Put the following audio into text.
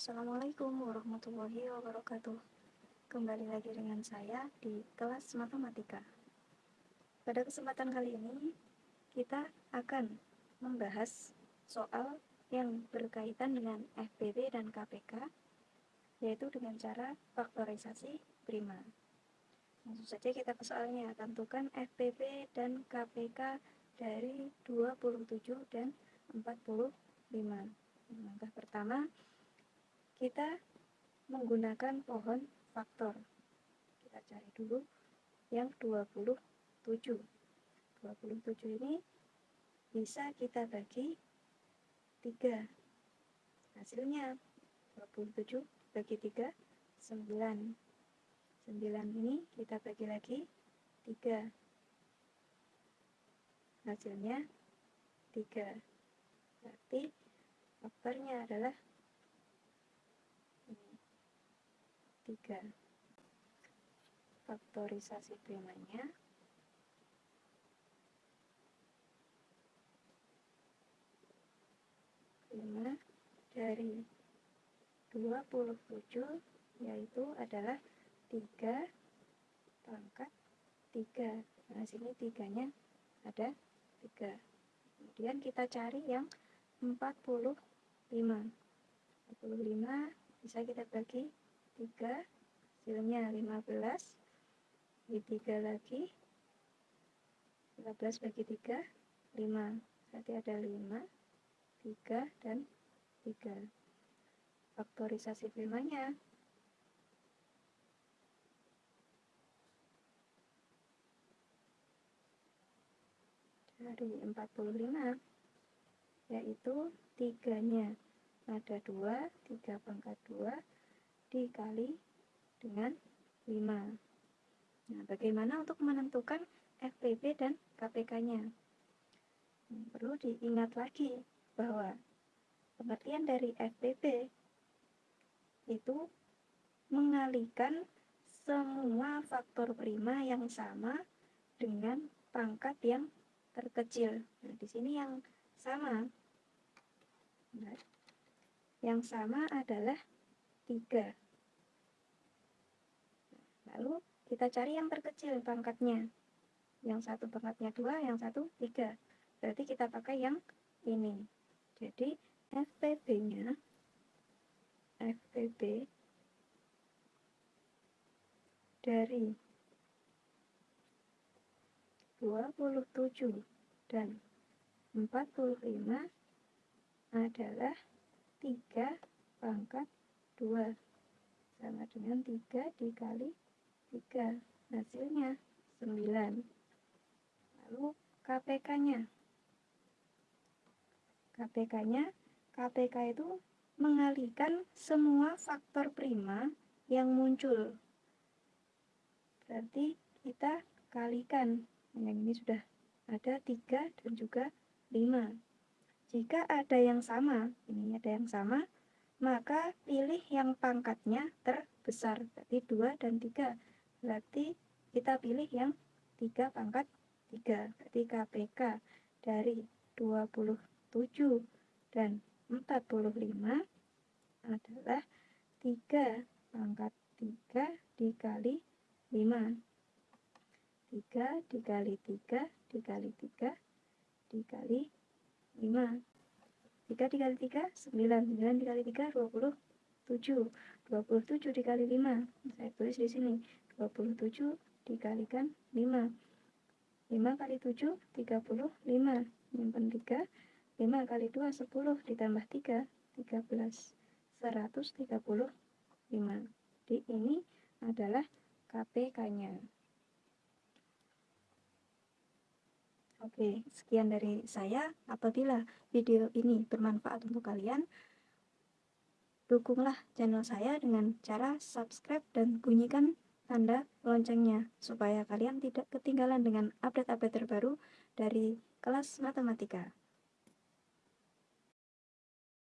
Assalamualaikum warahmatullahi wabarakatuh. Kembali lagi dengan saya di kelas matematika. Pada kesempatan kali ini Kita akan membahas soal yang berkaitan dengan FPB dan KPK Yaitu dengan cara faktorisasi prima. Langsung saja kita ke soalnya. Tentukan FPB dan KPK dari 27 dan 45 Langkah pertama, kita menggunakan pohon faktor. Kita cari dulu yang 27. 27 ini bisa kita bagi 3. Hasilnya 27 bagi 3, 9. 9 ini kita bagi lagi 3. Hasilnya 3. Berarti faktornya adalah ini 3 faktorisasi primanya lima dari 27 yaitu adalah 3 pangkat 3 nah sini tiganya ada 3 kemudian kita cari yang 45 45 bisa kita bagi 3 hasilnya 15 di 3 lagi 15 bagi 3 5 berarti ada 5 3 dan 3 faktorisasi primanya dari 45 yaitu tiganya. Ada 2, 3 pangkat 2 dikali dengan 5 nah bagaimana untuk menentukan FPB dan KPK-nya hmm, perlu diingat lagi bahwa pengertian dari FPB itu mengalihkan semua faktor prima yang sama dengan pangkat yang terkecil. Nah, di sini yang sama Nah, yang sama adalah 3. Lalu kita cari yang terkecil pangkatnya. Yang satu pangkatnya 2, yang satu 3. Berarti kita pakai yang ini. Jadi FPB-nya FPB dari 27 dan 45 adalah 3 pangkat 2 sama dengan 3 dikali 3 hasilnya 9 lalu KPK nya KPK nya KPK itu mengalihkan semua faktor prima yang muncul. Berarti kita kalikan. Yang ini sudah ada 3 dan juga 5 jika ada yang sama, ini ada yang sama, maka pilih yang pangkatnya terbesar. Berarti 2 dan 3. Berarti kita pilih yang 3 pangkat 3. Berarti KPK dari 27 dan 45 adalah 3 pangkat 3 dikali 5. 3 dikali 3 dikali 3 dikali 5 3 dikali 3 9 9 dikali 3 27 27 dikali 5 saya tulis di sini 27 dikalikan 5 5 kali 7 35 nyimpan 3 5 kali 2 10 ditambah 3 13 135 di ini adalah KPK nya Oke, sekian dari saya. Apabila video ini bermanfaat untuk kalian, dukunglah channel saya dengan cara subscribe dan bunyikan tanda loncengnya supaya kalian tidak ketinggalan dengan update-update terbaru dari kelas matematika.